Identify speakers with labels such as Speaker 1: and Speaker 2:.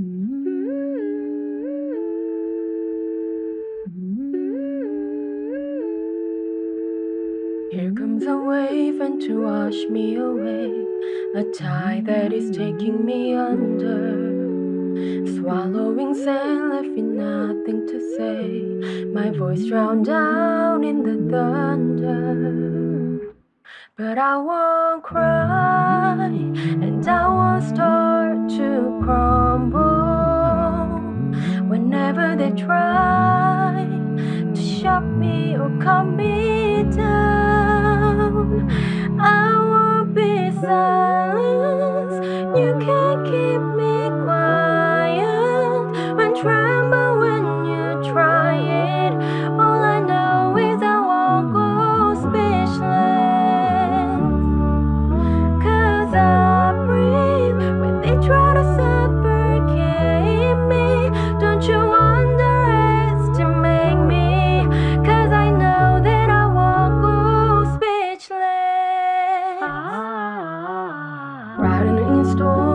Speaker 1: Mm-hmm. Here comes a wave and to wash me away, a tide that is taking me under. Swallowing sand left with nothing to say, my voice drowned out in the thunder. But I won't cry, and I won't try to shut me or calm me down, I won't be silenced. You can't storm